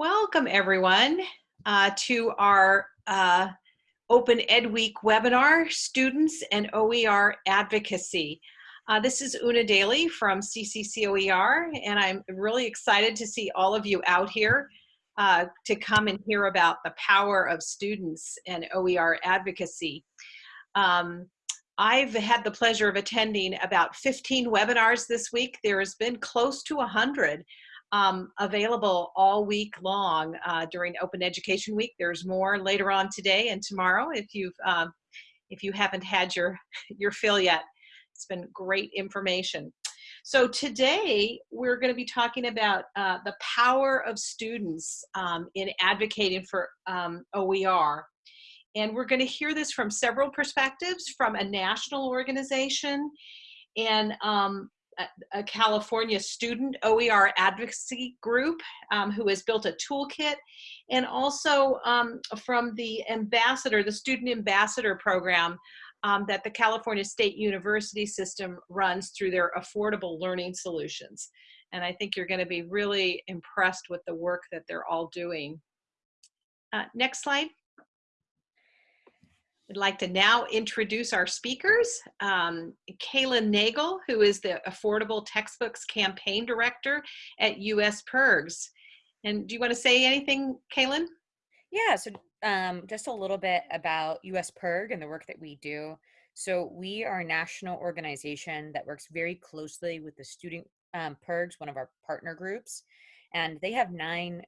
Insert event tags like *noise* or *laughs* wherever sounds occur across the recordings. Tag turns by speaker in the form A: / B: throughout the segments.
A: Welcome everyone uh, to our uh, Open Ed Week webinar, Students and OER Advocacy. Uh, this is Una Daly from CCCOER and I'm really excited to see all of you out here uh, to come and hear about the power of students and OER advocacy. Um, I've had the pleasure of attending about 15 webinars this week. There has been close to 100 um, available all week long uh, during Open Education Week. There's more later on today and tomorrow if you've um, if you haven't had your *laughs* your fill yet. It's been great information. So today we're going to be talking about uh, the power of students um, in advocating for um, OER. And we're going to hear this from several perspectives, from a national organization and um, a, California student OER advocacy group um, who has built a toolkit and also um, from the ambassador, the student ambassador program um, that the California State University system runs through their affordable learning solutions. And I think you're gonna be really impressed with the work that they're all doing. Uh, next slide. I'd like to now introduce our speakers. Um, Kaylin Nagel, who is the Affordable Textbooks Campaign Director at US PIRGs. And do you want to say anything, Kaylin?
B: Yeah, so um, just a little bit about US PIRG and the work that we do. So we are a national organization that works very closely with the student um, PIRGs, one of our partner groups. And they have nine,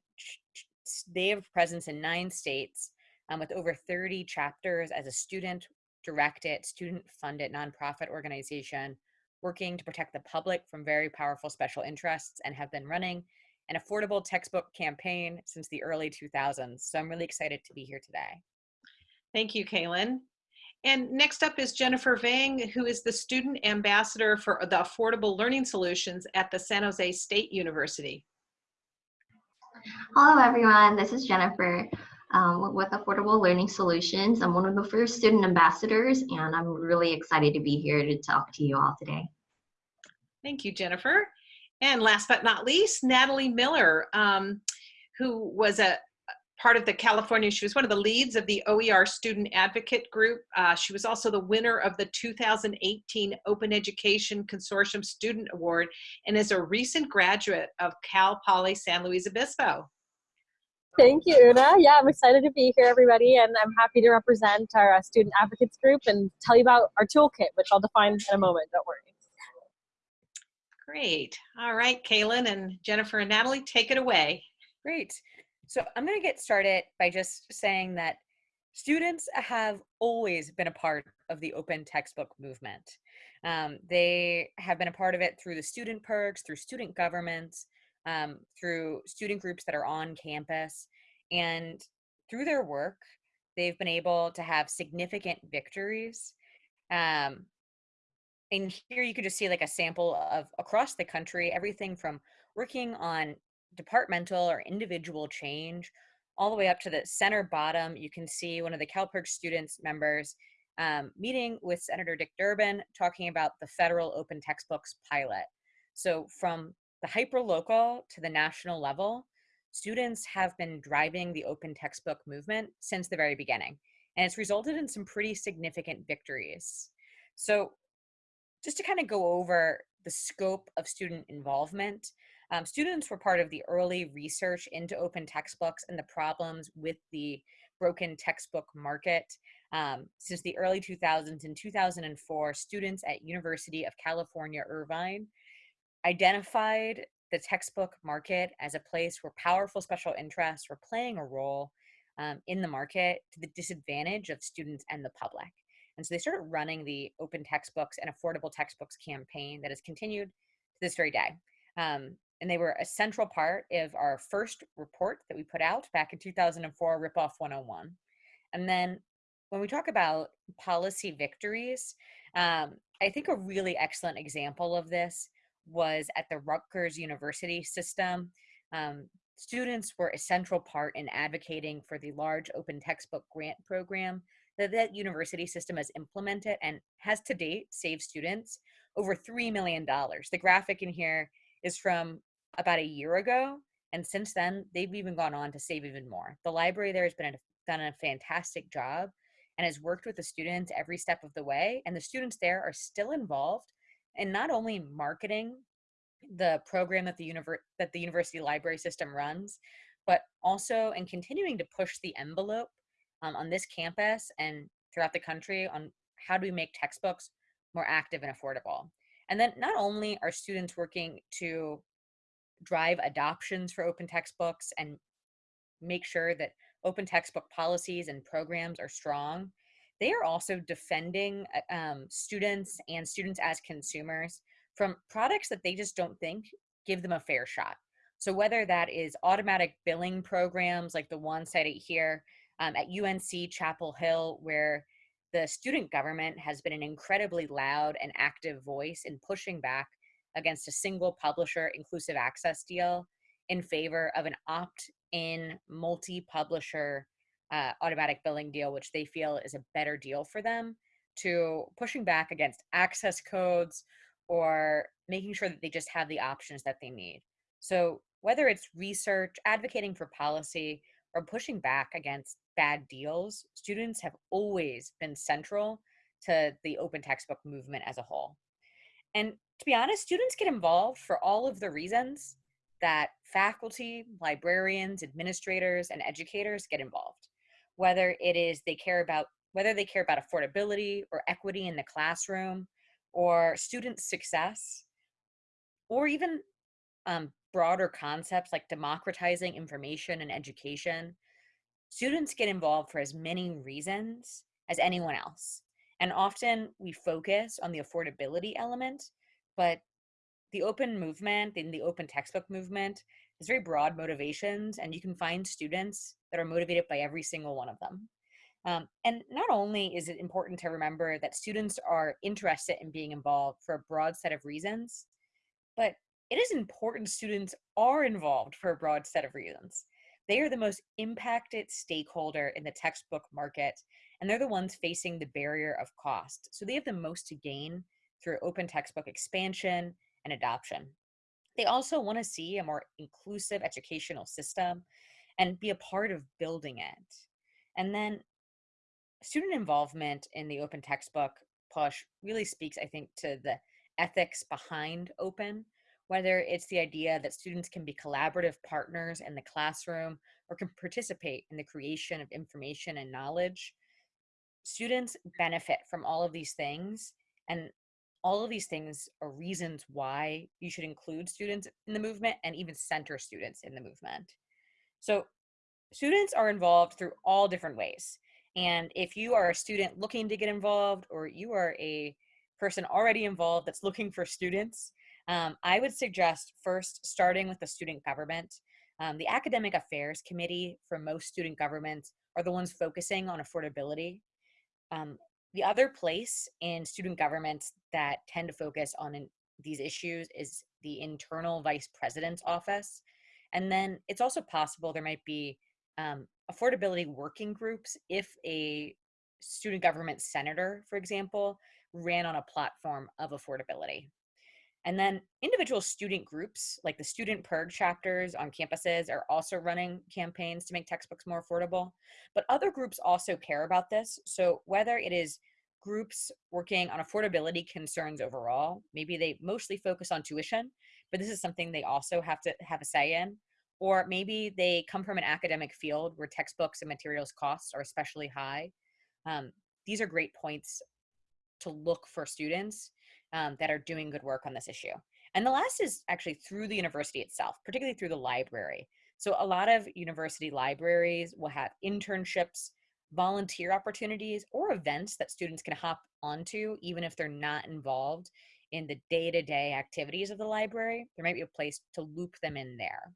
B: they have presence in nine states um, with over 30 chapters as a student directed, student funded nonprofit organization working to protect the public from very powerful special interests and have been running an affordable textbook campaign since the early 2000s. So I'm really excited to be here today.
A: Thank you, Kaylin. And next up is Jennifer Vang, who is the student ambassador for the Affordable Learning Solutions at the San Jose State University.
C: Hello, everyone. This is Jennifer um, with Affordable Learning Solutions. I'm one of the first student ambassadors, and I'm really excited to be here to talk to you all today.
A: Thank you, Jennifer. And last but not least, Natalie Miller, um, who was a part of the California, she was one of the leads of the OER Student Advocate Group. Uh, she was also the winner of the 2018 Open Education Consortium Student Award and is a recent graduate of Cal Poly San Luis Obispo.
D: Thank you, Una. Yeah, I'm excited to be here, everybody, and I'm happy to represent our uh, student advocates group and tell you about our toolkit, which I'll define in a moment, don't worry.
A: Great. All right, Kaylin and Jennifer and Natalie, take it away.
B: Great. So I'm going to get started by just saying that students have always been a part of the open textbook movement. Um, they have been a part of it through the student PIRGs, through student governments, um, through student groups that are on campus. And through their work, they've been able to have significant victories. Um, and here you could just see like a sample of across the country, everything from working on departmental or individual change all the way up to the center bottom. You can see one of the CalPIRG students members um, meeting with Senator Dick Durbin talking about the federal open textbooks pilot. So from the hyperlocal to the national level, students have been driving the open textbook movement since the very beginning. And it's resulted in some pretty significant victories. So just to kind of go over the scope of student involvement, um, students were part of the early research into open textbooks and the problems with the broken textbook market. Um, since the early 2000s in 2004, students at University of California, Irvine identified the textbook market as a place where powerful special interests were playing a role um, in the market to the disadvantage of students and the public. And so they started running the open textbooks and affordable textbooks campaign that has continued to this very day. Um, and they were a central part of our first report that we put out back in 2004, Ripoff 101. And then when we talk about policy victories, um, I think a really excellent example of this was at the Rutgers University system. Um, students were a central part in advocating for the large open textbook grant program that that university system has implemented and has to date saved students over $3 million. The graphic in here is from about a year ago. And since then, they've even gone on to save even more. The library there has been a, done a fantastic job and has worked with the students every step of the way. And the students there are still involved in not only marketing the program that the, univer- that the university library system runs, but also in continuing to push the envelope um, on this campus and throughout the country on how do we make textbooks more active and affordable. And then not only are students working to drive adoptions for open textbooks and make sure that open textbook policies and programs are strong, they are also defending uh, um, students and students as consumers from products that they just don't think give them a fair shot. So whether that is automatic billing programs like the one cited here um, at UNC Chapel Hill, where the student government has been an incredibly loud and active voice in pushing back against a single publisher inclusive access deal in favor of an opt-in multi-publisher uh, automatic billing deal, which they feel is a better deal for them, to pushing back against access codes or making sure that they just have the options that they need. So whether it's research, advocating for policy, or pushing back against bad deals, students have always been central to the open textbook movement as a whole. And to be honest, students get involved for all of the reasons that faculty, librarians, administrators, and educators get involved. Whether it is they care about whether they care about affordability or equity in the classroom, or student success, or even um, broader concepts like democratizing information and education, students get involved for as many reasons as anyone else. And often we focus on the affordability element, but the open movement and the open textbook movement is very broad motivations, and you can find students that are motivated by every single one of them. Um, and not only is it important to remember that students are interested in being involved for a broad set of reasons, but it is important students are involved for a broad set of reasons. They are the most impacted stakeholder in the textbook market, and they're the ones facing the barrier of cost. So they have the most to gain through open textbook expansion and adoption. They also want to see a more inclusive educational system and be a part of building it. And then student involvement in the open textbook push really speaks, I think, to the ethics behind open whether it's the idea that students can be collaborative partners in the classroom or can participate in the creation of information and knowledge. Students benefit from all of these things and all of these things are reasons why you should include students in the movement and even center students in the movement. So students are involved through all different ways. And if you are a student looking to get involved or you are a person already involved that's looking for students, um, I would suggest first starting with the student government. Um, the academic affairs committee for most student governments are the ones focusing on affordability. Um, the other place in student governments that tend to focus on in, these issues is the internal vice president's office. And then it's also possible there might be um, affordability working groups if a student government senator, for example, ran on a platform of affordability. And then individual student groups, like the student PIRG chapters on campuses, are also running campaigns to make textbooks more affordable. But other groups also care about this. So whether it is groups working on affordability concerns overall, maybe they mostly focus on tuition, but this is something they also have to have a say in. Or maybe they come from an academic field where textbooks and materials costs are especially high. Um, these are great points to look for students um, that are doing good work on this issue. And the last is actually through the university itself, particularly through the library. So a lot of university libraries will have internships, volunteer opportunities, or events that students can hop onto even if they're not involved in the day-to-day -day activities of the library. There might be a place to loop them in there.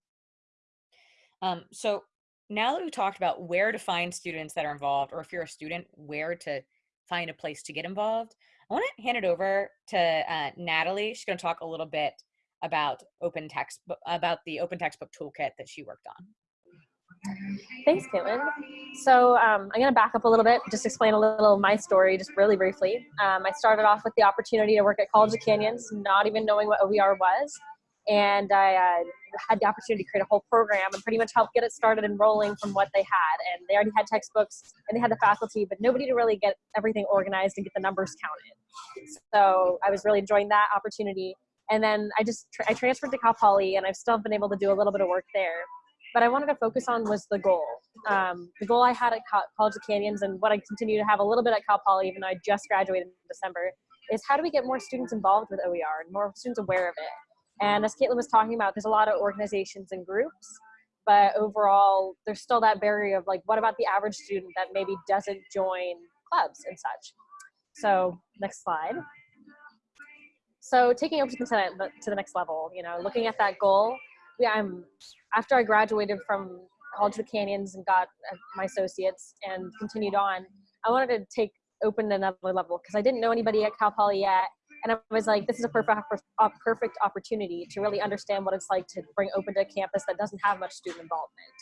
B: Um, so now that we've talked about where to find students that are involved, or if you're a student, where to find a place to get involved, I want to hand it over to uh, Natalie. She's going to talk a little bit about open text about the open textbook toolkit that she worked on.
D: Thanks, Caitlin. So um, I'm going to back up a little bit, just explain a little of my story, just really briefly. Um, I started off with the opportunity to work at College of Canyons, not even knowing what OER was. And I uh, had the opportunity to create a whole program and pretty much help get it started and rolling from what they had. And they already had textbooks and they had the faculty, but nobody to really get everything organized and get the numbers counted. So I was really enjoying that opportunity. And then I just I transferred to Cal Poly, and I've still been able to do a little bit of work there. But I wanted to focus on was the goal. Um, the goal I had at College of Canyons, and what I continue to have a little bit at Cal Poly, even though I just graduated in December, is how do we get more students involved with OER and more students aware of it? And as Caitlin was talking about, there's a lot of organizations and groups, but overall, there's still that barrier of like, what about the average student that maybe doesn't join clubs and such? So next slide. So taking open consent to the next level, you know, looking at that goal. Yeah, I'm after I graduated from College of the Canyons and got uh, my associates and continued on. I wanted to take open another level because I didn't know anybody at Cal Poly yet. And I was like, this is a perfect, a perfect opportunity to really understand what it's like to bring open to a campus that doesn't have much student involvement.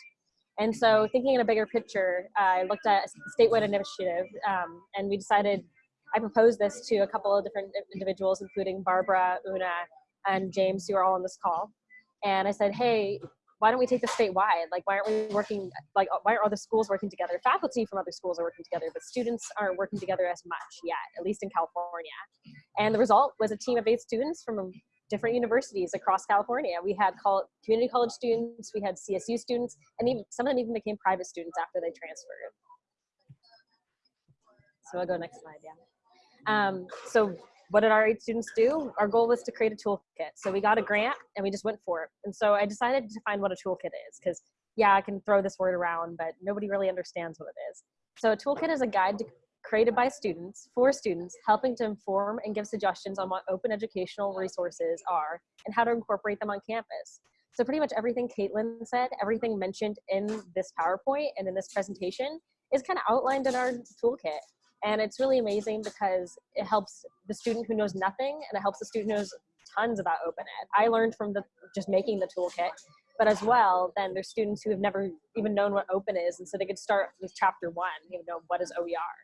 D: And so thinking in a bigger picture, I looked at a statewide initiative um, and we decided, I proposed this to a couple of different individuals, including Barbara, Una, and James, who are all on this call. And I said, hey, why don't we take this statewide? Like, why aren't we working, like, why aren't other schools working together? Faculty from other schools are working together, but students aren't working together as much yet, at least in California. And the result was a team of eight students from different universities across California. We had community college students, we had CSU students, and even some of them even became private students after they transferred. So I'll go next slide, yeah. Um, so what did our eight students do? Our goal was to create a toolkit. So we got a grant and we just went for it. And so I decided to find what a toolkit is because yeah, I can throw this word around, but nobody really understands what it is. So a toolkit is a guide to, created by students for students, helping to inform and give suggestions on what open educational resources are and how to incorporate them on campus. So pretty much everything Caitlin said, everything mentioned in this PowerPoint and in this presentation is kind of outlined in our toolkit. And it's really amazing because it helps the student who knows nothing and it helps the student who knows tons about open ed. I learned from the just making the toolkit, but as well, then there's students who have never even known what open is. And so they could start with chapter one, you know, what is OER?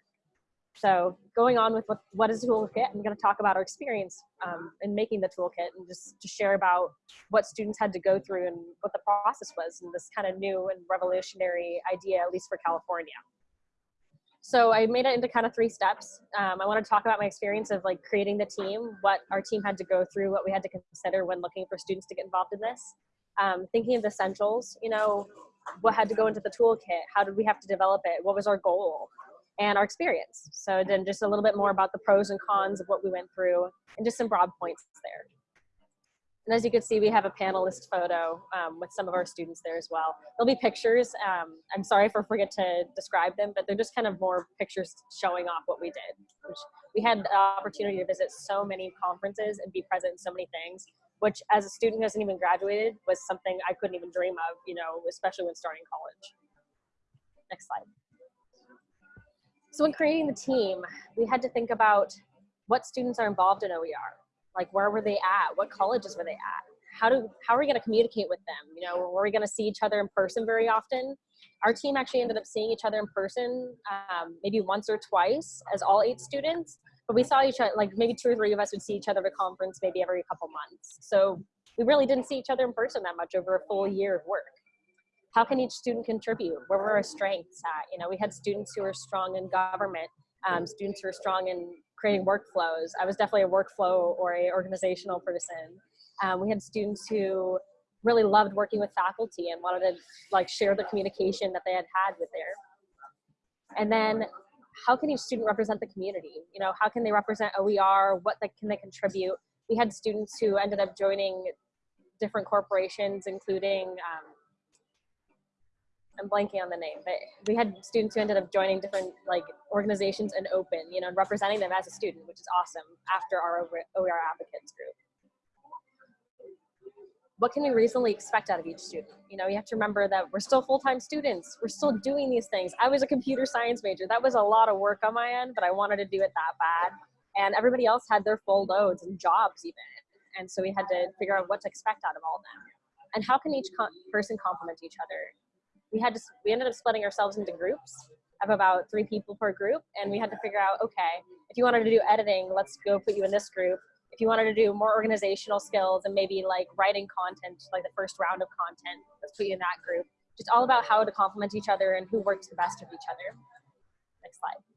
D: So going on with what, what is toolkit, I'm going to talk about our experience um, in making the toolkit and just to share about what students had to go through and what the process was and this kind of new and revolutionary idea, at least for California. So I made it into kind of three steps. Um, I want to talk about my experience of like creating the team, what our team had to go through, what we had to consider when looking for students to get involved in this. Um, thinking of the essentials, you know, what had to go into the toolkit, how did we have to develop it, what was our goal, and our experience. So then just a little bit more about the pros and cons of what we went through and just some broad points there. And as you can see, we have a panelist photo um, with some of our students there as well. There'll be pictures. Um, I'm sorry if I forget to describe them, but they're just kind of more pictures showing off what we did. we had the opportunity to visit so many conferences and be present in so many things, which as a student who hasn't even graduated was something I couldn't even dream of, you know, especially when starting college. Next slide. So when creating the team, we had to think about what students are involved in OER like where were they at? What colleges were they at? How do how are we going to communicate with them? You know were we going to see each other in person very often? Our team actually ended up seeing each other in person um, maybe once or twice as all eight students but we saw each other like maybe two or three of us would see each other at a conference maybe every couple months. So we really didn't see each other in person that much over a full year of work. How can each student contribute? Where were our strengths at? You know we had students who were strong in government um, students who are strong in creating workflows. I was definitely a workflow or a organizational person. Um, we had students who really loved working with faculty and wanted to like share the communication that they had had with their. And then how can each student represent the community? You know, how can they represent OER? What they, can they contribute? We had students who ended up joining different corporations, including um, I'm blanking on the name, but we had students who ended up joining different like organizations and open, you know, and representing them as a student, which is awesome after our OER advocates group. What can we reasonably expect out of each student? You know, you have to remember that we're still full-time students. We're still doing these things. I was a computer science major. That was a lot of work on my end, but I wanted to do it that bad. And everybody else had their full loads and jobs even. And so we had to figure out what to expect out of all of them. And how can each person complement each other? We had to we ended up splitting ourselves into groups of about three people per group and we had to figure out okay if you wanted to do editing let's go put you in this group if you wanted to do more organizational skills and maybe like writing content, like the first round of content, let's put you in that group. Just all about how to complement each other and who works the best with each other. Next slide.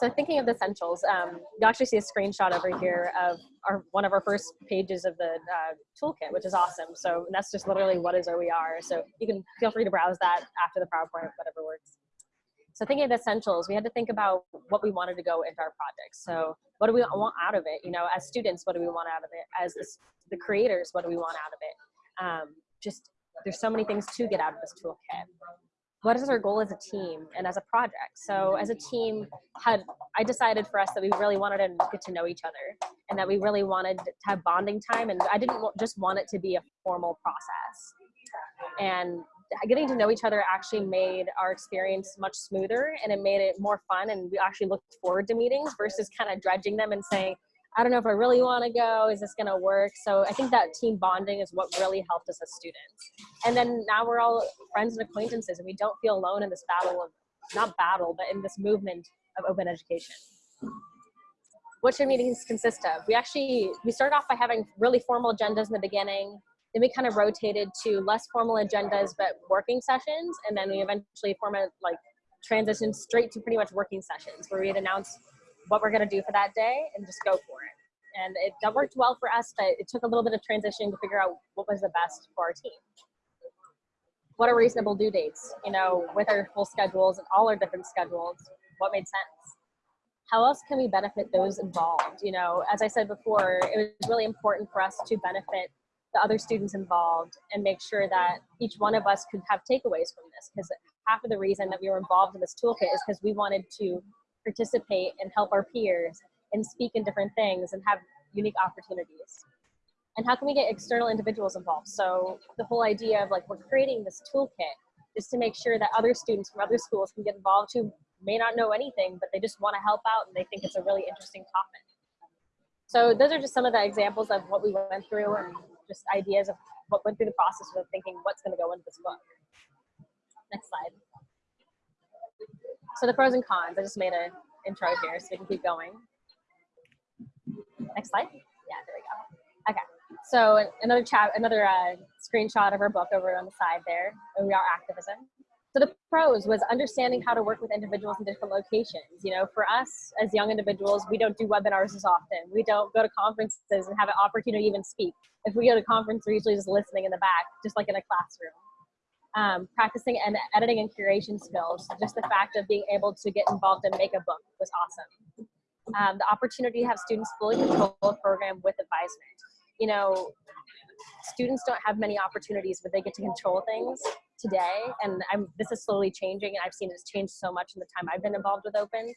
D: So thinking of the essentials, um, you actually see a screenshot over here of our one of our first pages of the uh, toolkit, which is awesome. So that's just literally what is OER. So you can feel free to browse that after the PowerPoint, whatever works. So thinking of the essentials, we had to think about what we wanted to go into our project. So what do we want out of it? You know, as students, what do we want out of it? As the, the creators, what do we want out of it? Um, just there's so many things to get out of this toolkit what is our goal as a team and as a project? So as a team had i decided for us that we really wanted to get to know each other and that we really wanted to have bonding time and i didn't just want it to be a formal process. And getting to know each other actually made our experience much smoother and it made it more fun and we actually looked forward to meetings versus kind of dredging them and saying I don't know if I really want to go. Is this going to work? So I think that team bonding is what really helped us as students. And then now we're all friends and acquaintances, and we don't feel alone in this battle of, not battle, but in this movement of open education. What should meetings consist of? We actually, we started off by having really formal agendas in the beginning. Then we kind of rotated to less formal agendas, but working sessions. And then we eventually form a, like, transitioned straight to pretty much working sessions where we'd announce what we're going to do for that day and just go for it. And it that worked well for us, but it took a little bit of transition to figure out what was the best for our team. What are reasonable due dates? You know, with our full schedules and all our different schedules, what made sense? How else can we benefit those involved? You know, as I said before, it was really important for us to benefit the other students involved and make sure that each one of us could have takeaways from this because half of the reason that we were involved in this toolkit is because we wanted to participate and help our peers and speak in different things and have unique opportunities. And how can we get external individuals involved? So the whole idea of like we're creating this toolkit is to make sure that other students from other schools can get involved who may not know anything, but they just want to help out and they think it's a really interesting topic. So those are just some of the examples of what we went through and just ideas of what went through the process of thinking what's going to go into this book. Next slide. So the pros and cons, I just made an intro here so we can keep going. Next slide. Yeah, there we go. Okay. So another chat, another uh, screenshot of our book over on the side there. We are activism. So the pros was understanding how to work with individuals in different locations. You know, for us as young individuals, we don't do webinars as often. We don't go to conferences and have an opportunity to even speak. If we go to conference, we're usually just listening in the back, just like in a classroom um, practicing and editing and curation skills. Just the fact of being able to get involved and make a book was awesome. Um, the opportunity to have students fully control a program with advisement. You know, students don't have many opportunities where they get to control things today, and I'm, this is slowly changing, and I've seen it's changed so much in the time I've been involved with Open.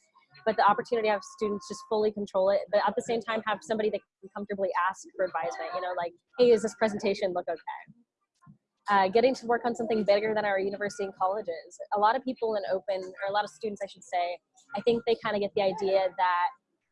D: But the opportunity to have students just fully control it, but at the same time have somebody that can comfortably ask for advisement. You know, like, hey, is this presentation look okay? Uh, getting to work on something bigger than our university and colleges. A lot of people in open, or a lot of students, I should say, I think they kind of get the idea that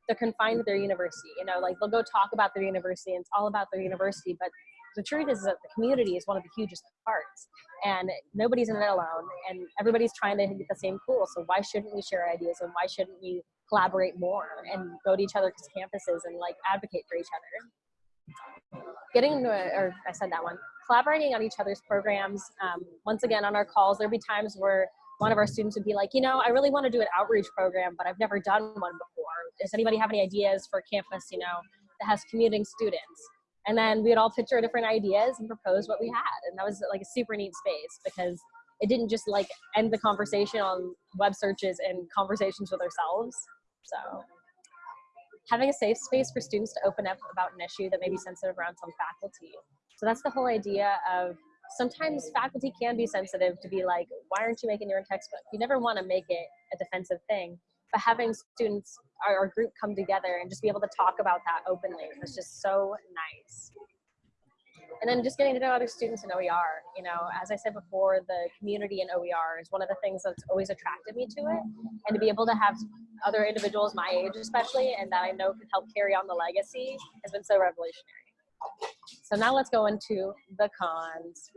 D: they're confined to their university. You know, like they'll go talk about their university and it's all about their university, but the truth is that the community is one of the hugest parts and nobody's in it alone and everybody's trying to get the same goal. So why shouldn't we share ideas and why shouldn't we collaborate more and go to each other's campuses and like advocate for each other? Getting into, a, or I said that one, collaborating on each other's programs. Um, once again, on our calls, there'd be times where one of our students would be like, you know, I really want to do an outreach program, but I've never done one before. Does anybody have any ideas for campus, you know, that has commuting students? And then we'd all pitch our different ideas and propose what we had. And that was like a super neat space because it didn't just like end the conversation on web searches and conversations with ourselves. So having a safe space for students to open up about an issue that may be sensitive around some faculty so that's the whole idea of sometimes faculty can be sensitive to be like, why aren't you making your own textbook? You never want to make it a defensive thing. But having students, our group come together and just be able to talk about that openly was just so nice. And then just getting to know other students in OER. You know, as I said before, the community in OER is one of the things that's always attracted me to it. And to be able to have other individuals my age especially and that I know can help carry on the legacy has been so revolutionary. So now let's go into the cons.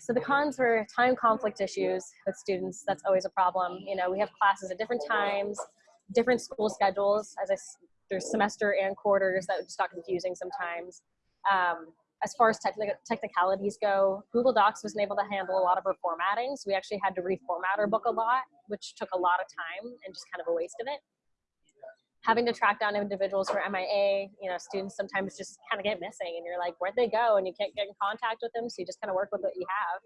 D: So the cons were time conflict issues with students. That's always a problem. You know, we have classes at different times. different school schedules. As I, there's semester and quarters that just got confusing sometimes. Um, as far as technical technicalities go, Google Docs wasn't able to handle a lot of our formatting, so we actually had to reformat our book a lot, which took a lot of time and just kind of a waste of it. Having to track down individuals are MIA, you know, students sometimes just kind of get missing, and you're like, where'd they go? And you can't get in contact with them, so you just kind of work with what you have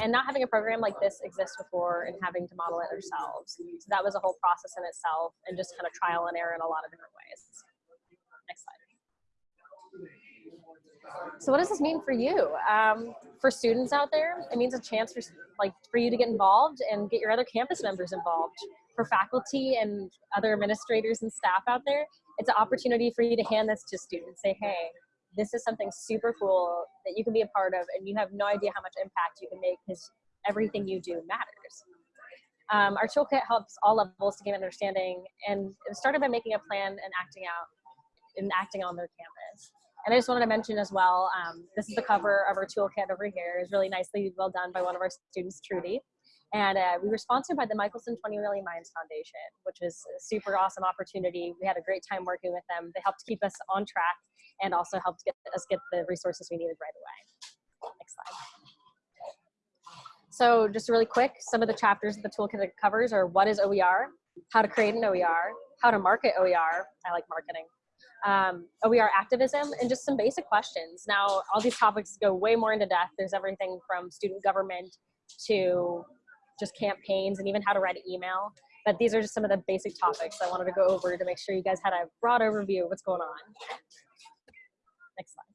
D: and not having a program like this exist before and having to model it ourselves. So that was a whole process in itself and just kind of trial and error in a lot of different ways. Next slide. So what does this mean for you? Um, for students out there, it means a chance for like for you to get involved and get your other campus members involved. For faculty and other administrators and staff out there, it's an opportunity for you to hand this to students. Say, hey, this is something super cool that you can be a part of and you have no idea how much impact you can make because everything you do matters. Um, our toolkit helps all levels to gain understanding and it started by making a plan and acting out and acting on their campus. And I just wanted to mention as well, um, this is the cover of our toolkit over here. It's really nicely well done by one of our students, Trudy. And uh, we were sponsored by the Michelson 20 Million Minds Foundation, which was a super awesome opportunity. We had a great time working with them. They helped keep us on track and also helped get us get the resources we needed right away. Next slide. So just really quick, some of the chapters of the toolkit covers are what is OER, how to create an OER, how to market OER, I like marketing, um, OER activism, and just some basic questions. Now, all these topics go way more into depth. There's everything from student government to just campaigns and even how to write an email. But these are just some of the basic topics I wanted to go over to make sure you guys had a broad overview of what's going on. Next slide.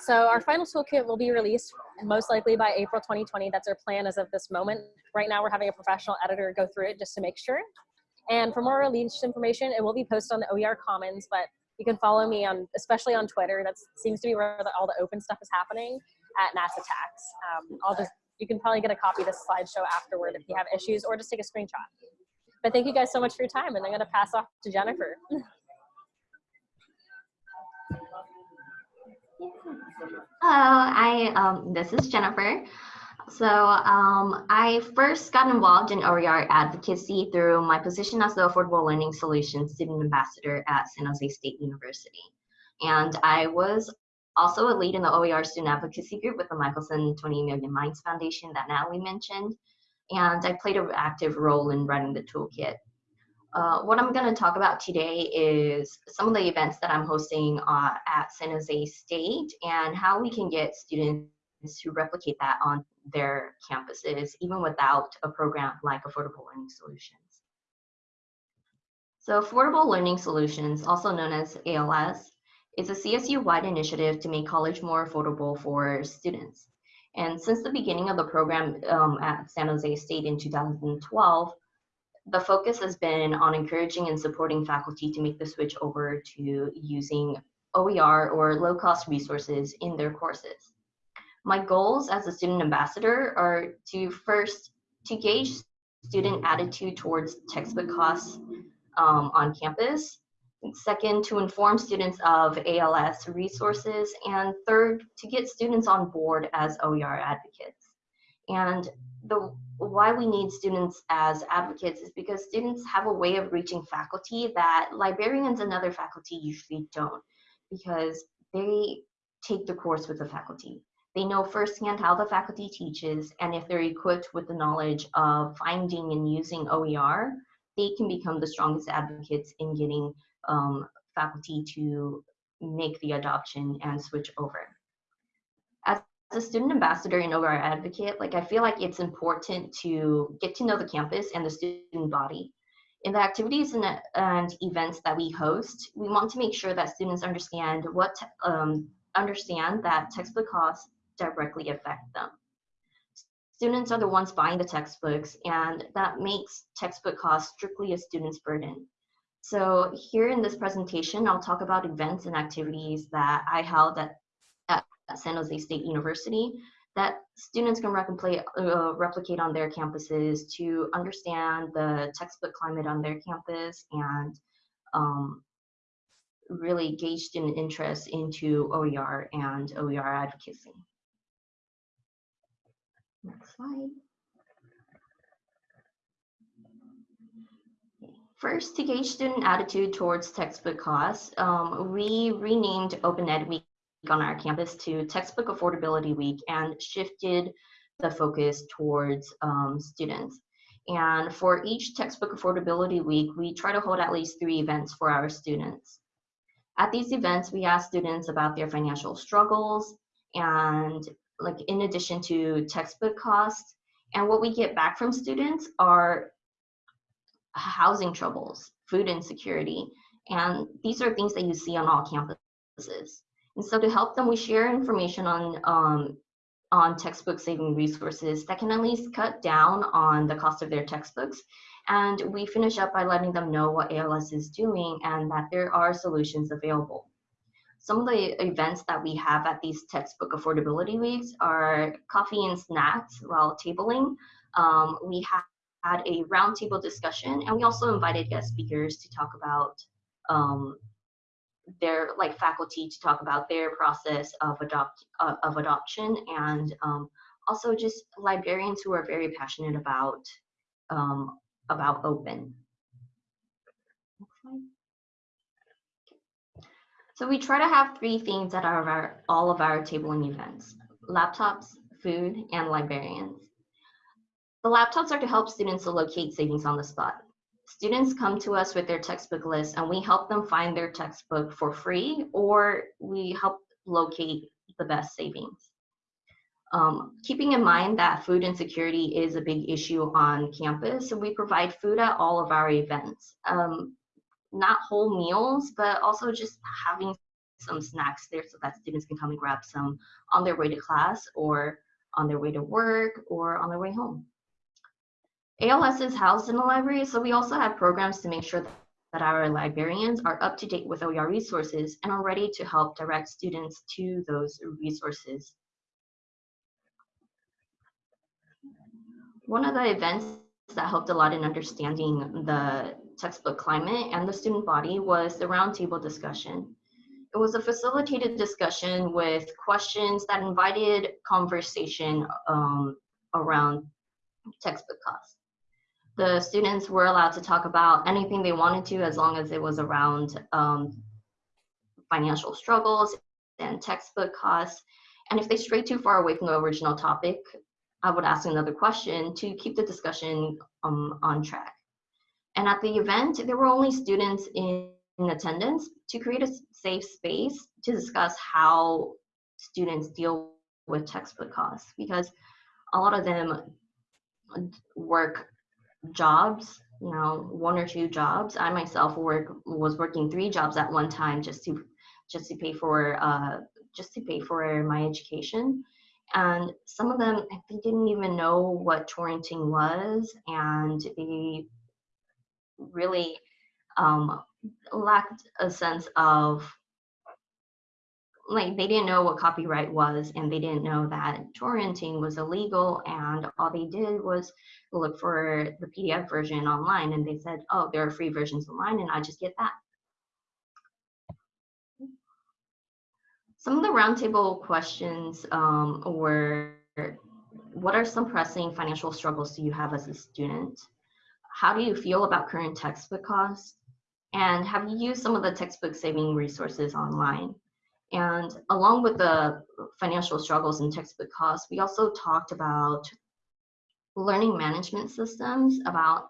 D: So our final toolkit will be released most likely by April 2020. That's our plan as of this moment. Right now we're having a professional editor go through it just to make sure. And for more release information, it will be posted on the OER Commons, but you can follow me on, especially on Twitter. That seems to be where the, all the open stuff is happening at NASA Tax. Um, I'll just, you can probably get a copy of this slideshow afterward if you have issues or just take a screenshot. But thank you guys so much for your time and I'm gonna pass off to Jennifer.
C: Hello, *laughs* I um, this is Jennifer. So um, I first got involved in OER advocacy through my position as the Affordable Learning Solutions Student Ambassador at San Jose State University. And I was also a lead in the OER Student Advocacy Group with the Michelson 20 Million Minds Foundation that Natalie mentioned. And I played an active role in running the toolkit. Uh, what I'm going to talk about today is some of the events that I'm hosting uh, at San Jose State and how we can get students to replicate that on their campuses, even without a program like Affordable Learning Solutions. So Affordable Learning Solutions, also known as ALS, is a CSU-wide initiative to make college more affordable for students. And since the beginning of the program um, at San Jose State in 2012, the focus has been on encouraging and supporting faculty to make the switch over to using OER or low-cost resources in their courses. My goals as a student ambassador are to first, to gauge student attitude towards textbook costs um, on campus, second, to inform students of ALS resources, and third, to get students on board as OER advocates. And the why we need students as advocates is because students have a way of reaching faculty that librarians and other faculty usually don't because they take the course with the faculty. They know firsthand how the faculty teaches and if they're equipped with the knowledge of finding and using OER, they can become the strongest advocates in getting um, faculty to make the adoption and switch over as a student ambassador and OER advocate, like I feel like it's important to get to know the campus and the student body. In the activities and, and events that we host, we want to make sure that students understand what um, understand that textbook costs directly affect them. Students are the ones buying the textbooks, and that makes textbook costs strictly a student's burden. So here in this presentation, I'll talk about events and activities that I held at at San Jose State University that students can replicate, uh, replicate on their campuses to understand the textbook climate on their campus and um, really gauge student interest into OER and OER advocacy. Next slide. First, to gauge student attitude towards textbook costs, um, we renamed Open Ed Week on our campus to Textbook Affordability Week and shifted the focus towards um, students. And for each Textbook Affordability Week, we try to hold at least three events for our students. At these events, we ask students about their financial struggles and like in addition to textbook costs. And what we get back from students are housing troubles, food insecurity, and these are things that you see on all campuses. And so to help them, we share information on um, on textbook saving resources that can at least cut down on the cost of their textbooks. And we finish up by letting them know what ALS is doing and that there are solutions available. Some of the events that we have at these textbook affordability weeks are coffee and snacks while tabling. Um, we have had a roundtable discussion, and we also invited guest speakers to talk about um, their like faculty to talk about their process of adopt uh, of adoption, and um, also just librarians who are very passionate about um, about open. So we try to have three themes at our, all of our tabling events, laptops, food, and librarians. The laptops are to help students to locate savings on the spot. Students come to us with their textbook list and we help them find their textbook for free or we help locate the best savings. Um, keeping in mind that food insecurity is a big issue on campus, so we provide food at all of our events. Um, not whole meals, but also just having some snacks there so that students can come and grab some on their way to class or on their way to work or on their way home. ALS is housed in the library, so we also have programs to make sure that our librarians are up to date with OER resources and are ready to help direct students to those resources. One of the events that helped a lot in understanding the textbook climate and the student body was the roundtable discussion. It was a facilitated discussion with questions that invited conversation um, around textbook costs the students were allowed to talk about anything they wanted to as long as it was around um, financial struggles and textbook costs. And if they strayed too far away from the original topic, I would ask another question to keep the discussion um, on track. And at the event, there were only students in, in attendance to create a safe space to discuss how students deal with textbook costs because a lot of them work jobs you know one or two jobs. I myself work was working three jobs at one time just to just to pay for uh just to pay for my education. And some of them they didn't even know what torrenting was and they really um, lacked a sense of like they didn't know what copyright was and they didn't know that torrenting was illegal and all they did was look for the pdf version online and they said oh there are free versions online and i just get that. Some of the roundtable questions um, were what are some pressing financial struggles do you have as a student? How do you feel about current textbook costs? And have you used some of the textbook saving resources online and along with the financial struggles and textbook costs, we also talked about learning management systems, about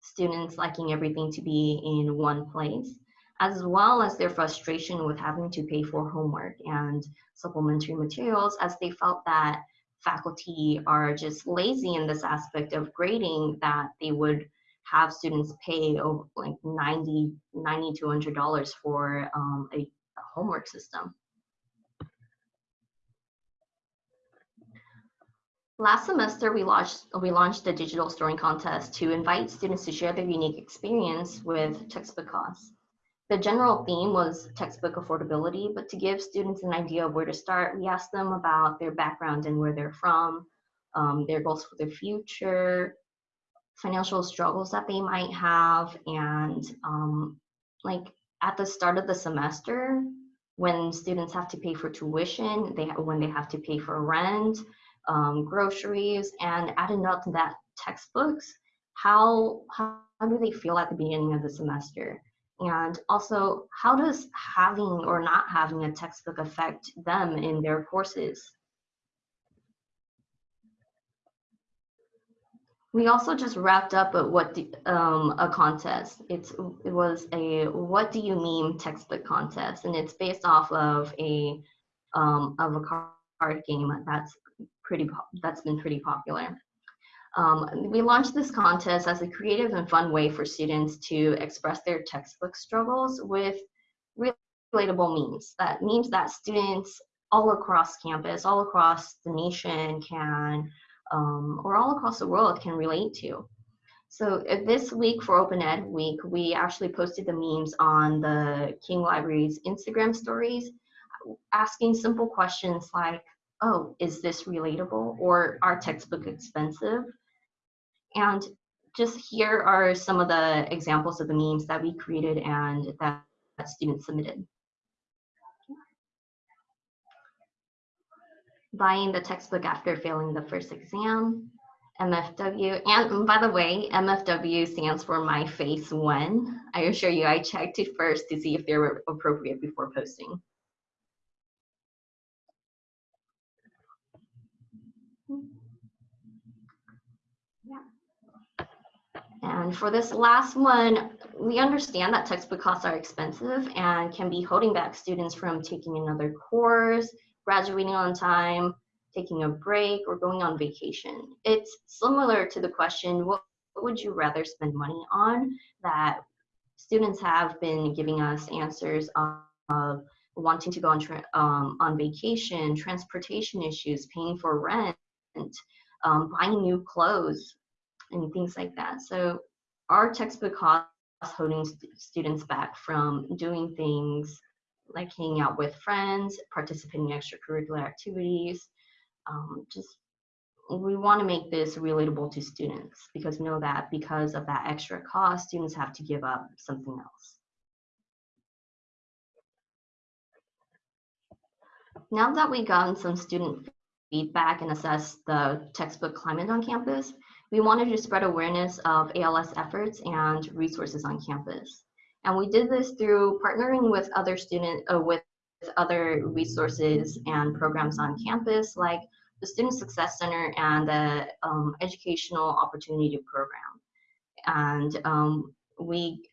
C: students liking everything to be in one place, as well as their frustration with having to pay for homework and supplementary materials as they felt that faculty are just lazy in this aspect of grading that they would have students pay over like 90 90 to 100 dollars for um, a homework system. Last semester, we launched, we launched a digital story contest to invite students to share their unique experience with textbook costs. The general theme was textbook affordability, but to give students an idea of where to start, we asked them about their background and where they're from, um, their goals for the future, financial struggles that they might have, and um, like at the start of the semester, when students have to pay for tuition, they when they have to pay for rent, um, groceries, and adding up to that textbooks, how, how, how do they feel at the beginning of the semester? And also, how does having or not having a textbook affect them in their courses? We also just wrapped up a what um, a contest. It's it was a what do you meme textbook contest, and it's based off of a um, of a card game that's pretty that's been pretty popular. Um, we launched this contest as a creative and fun way for students to express their textbook struggles with relatable memes. That means that students all across campus, all across the nation can um, or all across the world can relate to. So this week for Open Ed Week, we actually posted the memes on the King Library's Instagram stories, asking simple questions like, oh, is this relatable? Or are textbook expensive? And just here are some of the examples of the memes that we created and that, that students submitted. Buying the textbook after failing the first exam, MFW. And by the way, MFW stands for My Face When. I assure you, I checked it first to see if they were appropriate before posting. And for this last one, we understand that textbook costs are expensive and can be holding back students from taking another course, graduating on time, taking a break, or going on vacation. It's similar to the question, what, would you rather spend money on? That students have been giving us answers of, of wanting to go on, um, on vacation, transportation issues, paying for rent, um, buying new clothes, and things like that. So our textbook costs holding st students back from doing things like hanging out with friends, participating in extracurricular activities. Um, just we want to make this relatable to students because we know that because of that extra cost, students have to give up something else. Now that we've gotten some student feedback and assessed the textbook climate on campus, we wanted to spread awareness of ALS efforts and resources on campus. And we did this through partnering with other student, uh, with other resources and programs on campus, like the Student Success Center and the um, Educational Opportunity Program. And um, we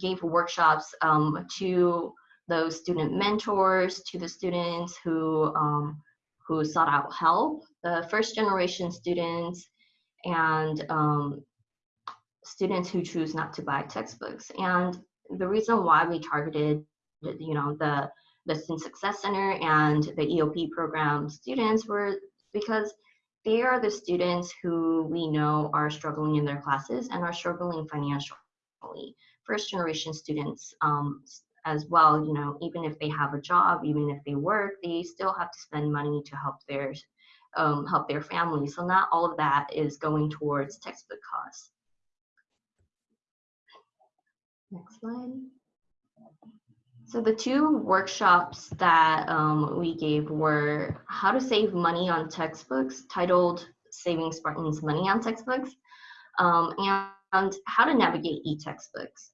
C: gave workshops um, to those student mentors, to the students who, um, who sought out help, the first generation students, and um, students who choose not to buy textbooks. And the reason why we targeted, you know, the the Student Success Center and the EOP program students were because they are the students who we know are struggling in their classes and are struggling financially. First generation students um, as well, you know, even if they have a job, even if they work, they still have to spend money to help their um, help their family. So not all of that is going towards textbook costs. Next slide. So the two workshops that um, we gave were how to save money on textbooks, titled Saving Spartans Money on Textbooks, um, and, how to navigate e-textbooks.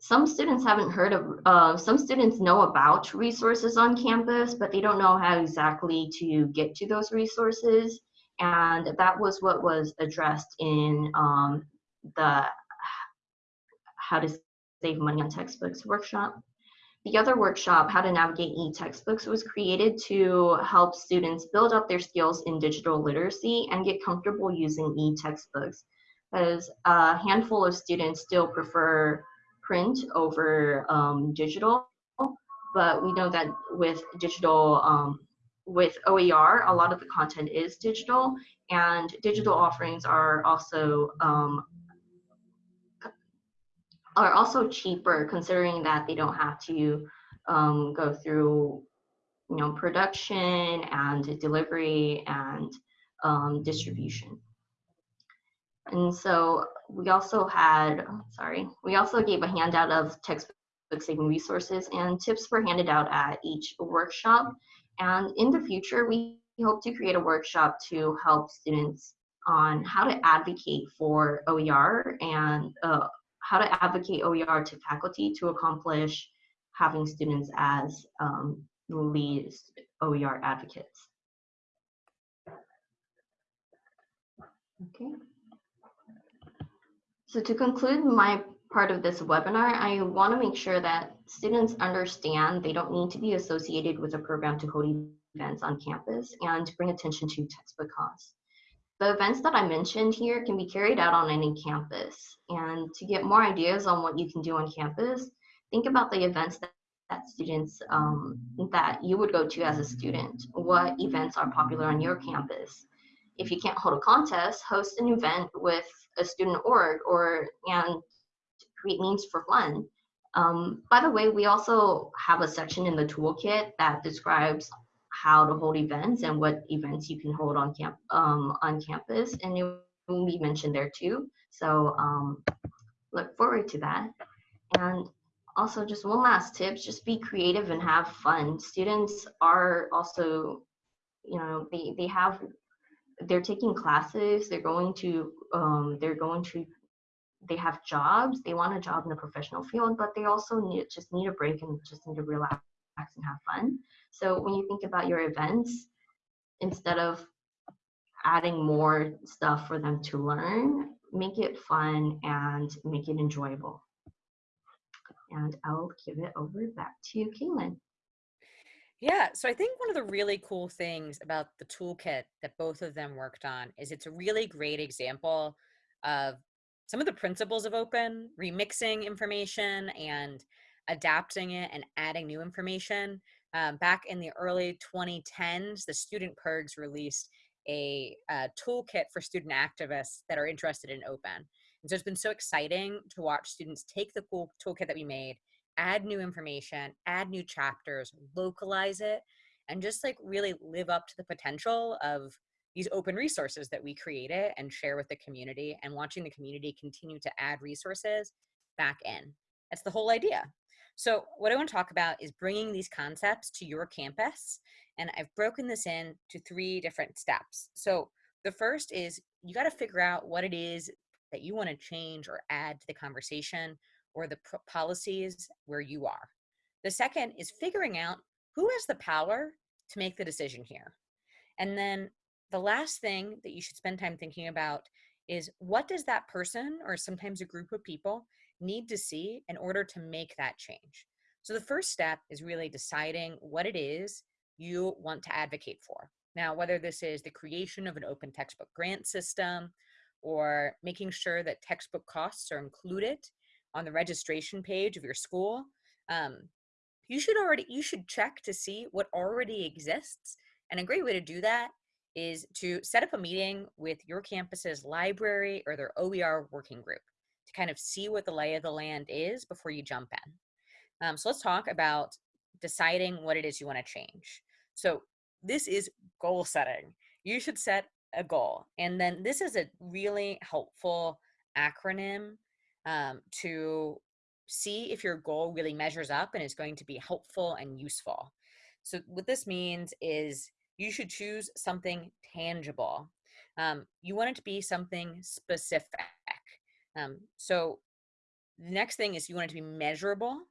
C: Some students haven't heard of, uh, some students know about resources on campus, but they don't know how exactly to get to those resources. And that was what was addressed in um, the how to Save Money on Textbooks workshop. The other workshop, How to Navigate e-Textbooks, was created to help students build up their skills in digital literacy and get comfortable using e-textbooks. As a handful of students still prefer print over um, digital, but we know that with digital, um, with OER, a lot of the content is digital, and digital offerings are also um, are also cheaper considering that they don't have to um, go through you know production and delivery and um, distribution. And so we also had sorry we also gave a handout of textbook saving resources and tips were handed out at each workshop. And in the future we hope to create a workshop to help students on how to advocate for OER and uh, how to advocate OER to faculty to accomplish having students as um, lead OER advocates. Okay. So to conclude my part of this webinar, I want to make sure that students understand they don't need to be associated with a program to hold events on campus and bring attention to textbook costs. The events that I mentioned here can be carried out on any campus. And to get more ideas on what you can do on campus, think about the events that, that students um, that you would go to as a student. What events are popular on your campus? If you can't hold a contest, host an event with a student org or and create means for fun. Um, by the way, we also have a section in the toolkit that describes how to hold events and what events you can hold on camp um, on campus, and it will be mentioned there too. So um, look forward to that. And also, just one last tip: just be creative and have fun. Students are also, you know, they they have they're taking classes. They're going to um, they're going to they have jobs, they want a job in the professional field, but they also need just need a break and just need to relax and have fun. So when you think about your events, instead of adding more stuff for them to learn, make it fun and make it enjoyable. And I'll give it over back to you, Kaylin.
B: Yeah, so I think one of the really cool things about the toolkit that both of them worked on is it's a really great example of some of the principles of open, remixing information and adapting it and adding new information. Um, back in the early 2010s, the Student PIRGs released a, a toolkit for student activists that are interested in open. And so it's been so exciting to watch students take the cool toolkit that we made, add new information, add new chapters, localize it, and just like really live up to the potential of these open resources that we created and share with the community and watching the community continue to add resources back in. That's the whole idea. So what I want to talk about is bringing these concepts to your campus. And I've broken this in to three different steps. So the first is you got to figure out what it is that you want to change or add to the conversation or the policies where you are. The second is figuring out who has the power to make the decision here. And then the last thing that you should spend time thinking about is what does that person or sometimes a group of people need to see in order to make that change? So the first step is really deciding what it is you want to advocate for. Now, whether this is the creation of an open textbook grant system or making sure that textbook costs are included on the registration page of your school, um, you should already you should check to see what already exists. And a great way to do that is to set up a meeting with your campus's library or their OER working group kind of see what the lay of the land is before you jump in. Um, so let's talk about deciding what it is you want to change. So this is goal setting. You should set a goal. And then this is a really helpful acronym um, to see if your goal really measures up and is going to be helpful and useful. So what this means is you should choose something tangible. Um, you want it to be something specific. Um, so the next thing is you want it to be measurable,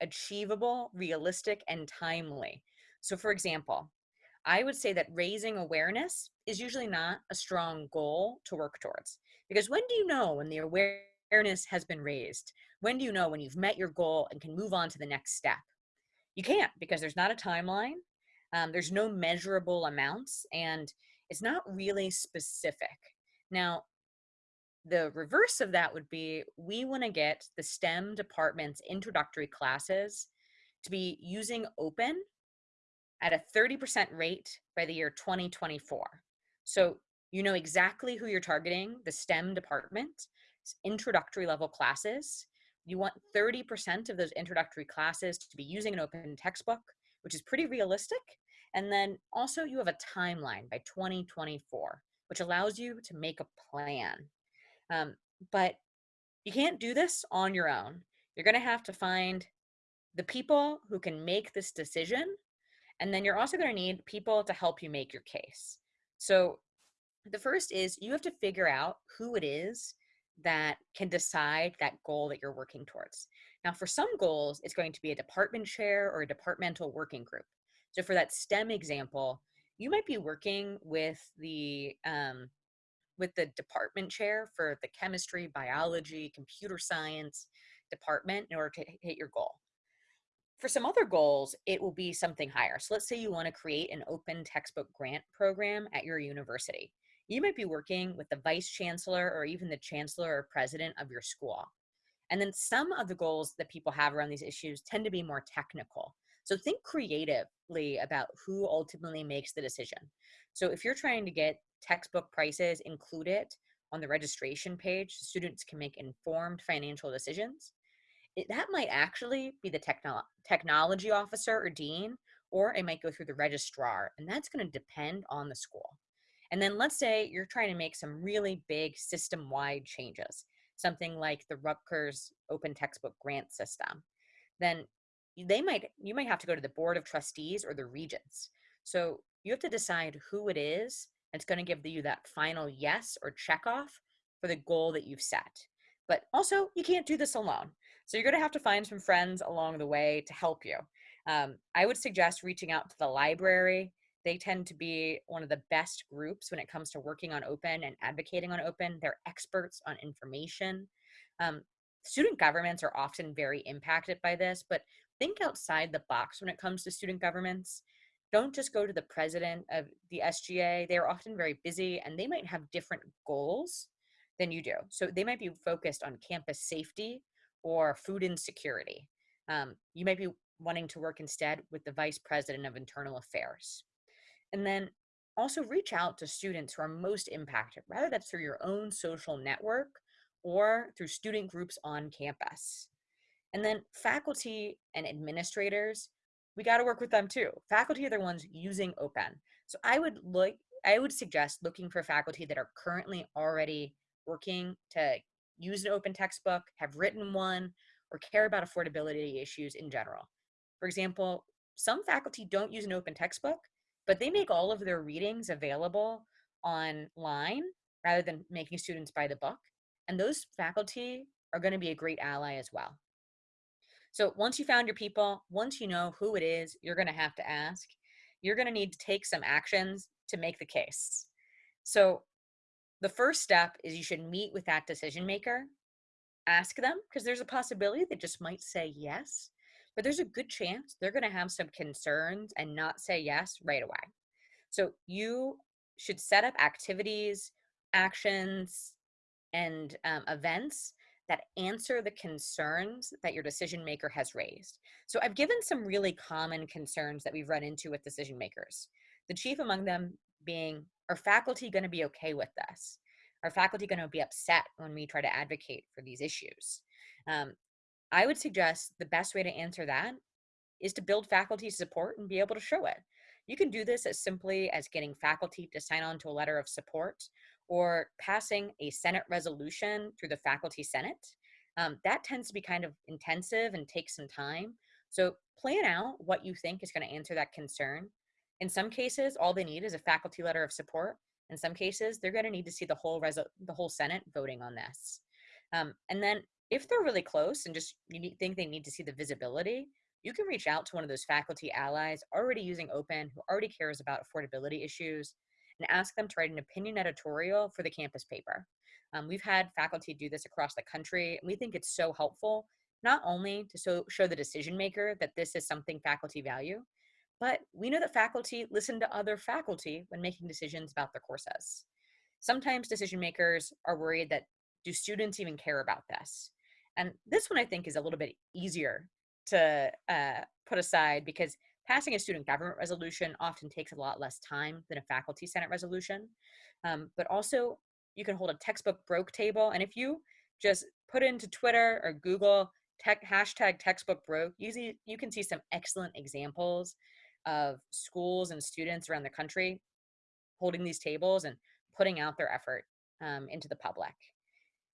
B: achievable, realistic, and timely. So for example, I would say that raising awareness is usually not a strong goal to work towards. Because when do you know when the awareness has been raised? When do you know when you've met your goal and can move on to the next step? You can't because there's not a timeline um, there's no measurable amounts and it's not really specific. Now, the reverse of that would be we want to get the STEM department's introductory classes to be using open at a 30% rate by the year 2024. So you know exactly who you're targeting, the STEM department, introductory level classes. You want 30% of those introductory classes to be using an open textbook, which is pretty realistic. And then also you have a timeline by 2024, which allows you to make a plan. Um, but you can't do this on your own. You're going to have to find the people who can make this decision. And then you're also going to need people to help you make your case. So The first is you have to figure out who it is that can decide that goal that you're working towards. Now, for some goals, it's going to be a department chair or a departmental working group. So, for that STEM example, you might be working with the um, with the department chair for the chemistry, biology, computer science department in order to hit your goal. For some other goals, it will be something higher. So let's say you want to create an open textbook grant program at your university. You might be working with the vice chancellor or even the chancellor or president of your school. And then some of the goals that people have around these issues tend to be more technical. So think creatively about who ultimately makes the decision. So if you're trying to get textbook prices included on the registration page, students can make informed financial decisions. It, that might actually be the techno- technology officer or dean, or it might go through the registrar, and that's going to depend on the school. And then let's say you're trying to make some really big system wide changes, something like the Rutgers open textbook grant system. Then they might you might have to go to the board of trustees or the regents. So you have to decide who it is that's going to give you that final yes or check off for the goal that you've set. But also, you can't do this alone. So you're going to have to find some friends along the way to help you. Um, I would suggest reaching out to the library. They tend to be one of the best groups when it comes to working on open and advocating on open. They're experts on information. Um, student governments are often very impacted by this, but think outside the box when it comes to student governments. Don't just go to the president of the SGA. They're often very busy and they might have different goals than you do. So they might be focused on campus safety or food insecurity. Um, you might be wanting to work instead with the vice president of internal affairs. And then also reach out to students who are most impacted, whether that's through your own social network or through student groups on campus. And then faculty and administrators, we got to work with them too. Faculty are the ones using open. So I would look I would suggest looking for faculty that are currently already working to use an open textbook, have written one, or care about affordability issues in general. For example, some faculty don't use an open textbook, but they make all of their readings available online rather than making students buy the book. And those faculty are going to be a great ally as well. So once you found your people, once you know who it is you're going to have to ask, you're going to need to take some actions to make the case. So the first step is you should meet with that decision maker, ask them, because there's a possibility they just might say yes, but there's a good chance they're going to have some concerns and not say yes right away. So you should set up activities, actions, and um, events that answer the concerns that your decision maker has raised. So I've given some really common concerns that we've run into with decision makers. The chief among them being are faculty going to be okay with this? Are faculty going to be upset when we try to advocate for these issues? Um, I would suggest the best way to answer that is to build faculty support and be able to show it. You can do this as simply as getting faculty to sign on to a letter of support or passing a Senate resolution through the Faculty Senate. Um, that tends to be kind of intensive and takes some time. So plan out what you think is going to answer that concern in some cases, all they need is a faculty letter of support. In some cases, they're going to need to see the whole the whole Senate voting on this. Um, and then, if they're really close and just you need, think they need to see the visibility, you can reach out to one of those faculty allies already using Open, who already cares about affordability issues, and ask them to write an opinion editorial for the campus paper. Um, we've had faculty do this across the country, and we think it's so helpful not only to so, show the decision maker that this is something faculty value, but we know that faculty listen to other faculty when making decisions about their courses. Sometimes decision makers are worried that do students even care about this? And this one I think is a little bit easier to uh, put aside because passing a student government resolution often takes a lot less time than a faculty senate resolution. Um, but also you can hold a textbook broke table. And if you just put into Twitter or Google tech, hashtag textbook broke, you, you can see some excellent examples of schools and students around the country holding these tables and putting out their effort um, into the public.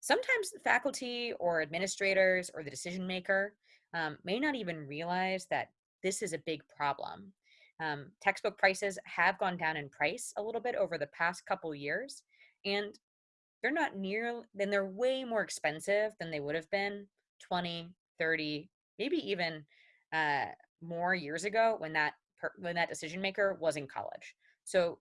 B: Sometimes faculty or administrators or the decision maker um, may not even realize that this is a big problem. Um, textbook prices have gone down in price a little bit over the past couple years, and they're not near, then they're way more expensive than they would have been 20, 30, maybe even uh, more years ago when that when that decision maker was in college. So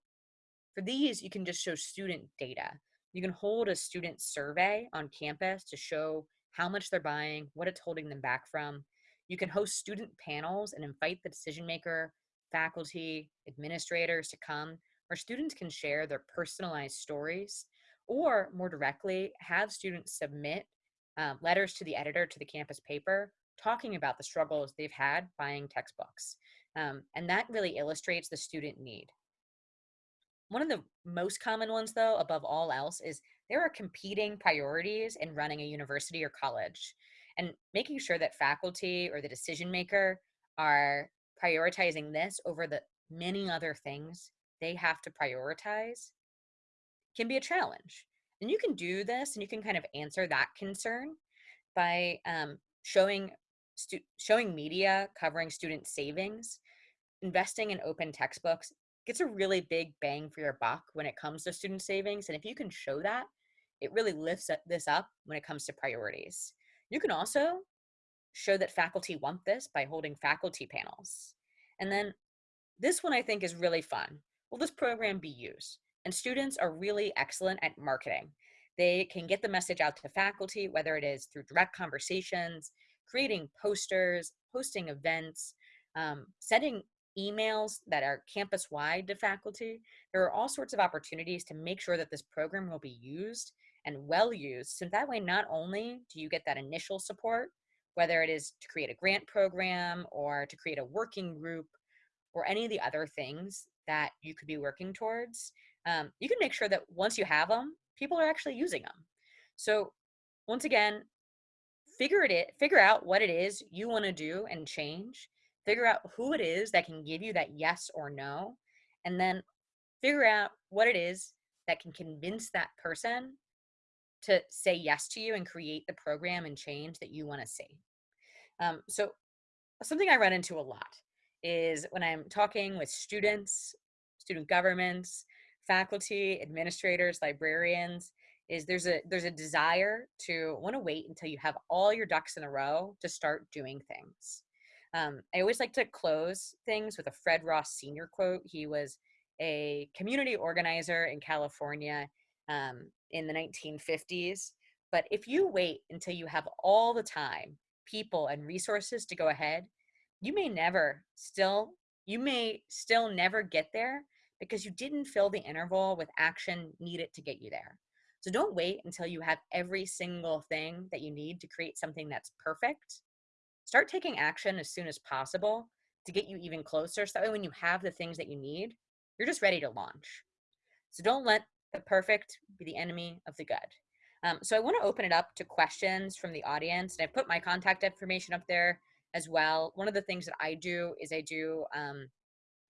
B: for these, you can just show student data. You can hold a student survey on campus to show how much they're buying, what it's holding them back from. You can host student panels and invite the decision maker, faculty, administrators to come, where students can share their personalized stories, or more directly, have students submit um, letters to the editor to the campus paper talking about the struggles they've had buying textbooks. Um, and that really illustrates the student need. One of the most common ones, though, above all else, is there are competing priorities in running a university or college. And making sure that faculty or the decision maker are prioritizing this over the many other things they have to prioritize can be a challenge. And you can do this and you can kind of answer that concern by um, showing showing media covering student savings, investing in open textbooks gets a really big bang for your buck when it comes to student savings. And if you can show that, it really lifts this up when it comes to priorities. You can also show that faculty want this by holding faculty panels. And then this one I think is really fun. Will this program be used? And students are really excellent at marketing. They can get the message out to faculty, whether it is through direct conversations, creating posters, hosting events, um, sending emails that are campus wide to faculty. There are all sorts of opportunities to make sure that this program will be used and well used. So that way, not only do you get that initial support, whether it is to create a grant program or to create a working group or any of the other things that you could be working towards, um, you can make sure that once you have them, people are actually using them. So once again, figure it figure out what it is you want to do and change figure out who it is that can give you that yes or no and then figure out what it is that can convince that person to say yes to you and create the program and change that you want to see um, so something i run into a lot is when i'm talking with students student governments faculty administrators librarians is there's a there's a desire to want to wait until you have all your ducks in a row to start doing things. Um, I always like to close things with a Fred Ross Sr. quote. He was a community organizer in California um, in the 1950s. But if you wait until you have all the time, people, and resources to go ahead, you may never still you may still never get there because you didn't fill the interval with action needed to get you there. So don't wait until you have every single thing that you need to create something that's perfect. Start taking action as soon as possible to get you even closer. So that way, when you have the things that you need, you're just ready to launch. So don't let the perfect be the enemy of the good. Um, so I want to open it up to questions from the audience, and I put my contact information up there as well. One of the things that I do is I do um,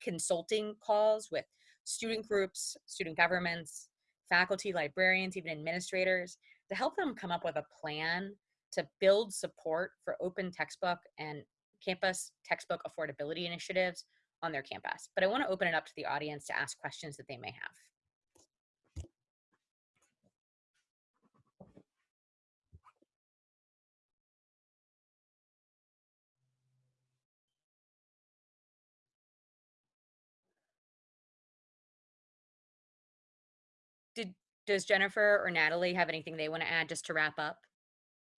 B: consulting calls with student groups, student governments, faculty, librarians, even administrators, to help them come up with a plan to build support for open textbook and campus textbook affordability initiatives on their campus. But I want to open it up to the audience to ask questions that they may have. Did does Jennifer or Natalie have anything they want to add just to wrap up?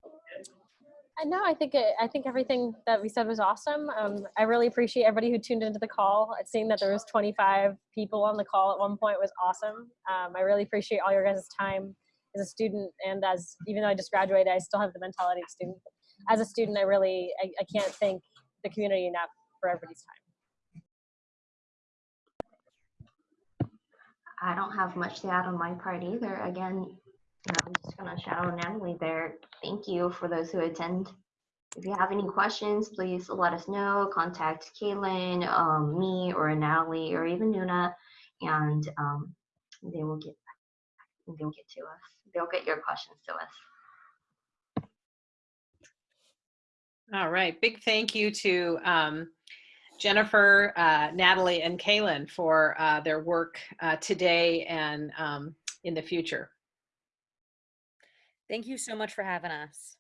D: Uh, No, I think it, I think everything that we said was awesome. Um, I really appreciate everybody who tuned into the call. Seeing that there was 25 people on the call at one point was awesome. Um, I really appreciate all your guys' time as a student and as even though I just graduated, I still have the mentality of student. As a student, I really I, I can't thank the community enough for everybody's time.
C: I don't have much to add on my part either. Again, I'm just gonna shout out Natalie there. Thank you for those who attend. If you have any questions, please let us know. Contact Kaylin, um, me, or Natalie, or even Nuna, and um, they will get they'll get to us. They'll get your questions to us.
A: All right, big thank you to um, Jennifer, uh, Natalie, and Kaylin for uh, their work uh, today and um, in the future.
B: Thank you so much for having us.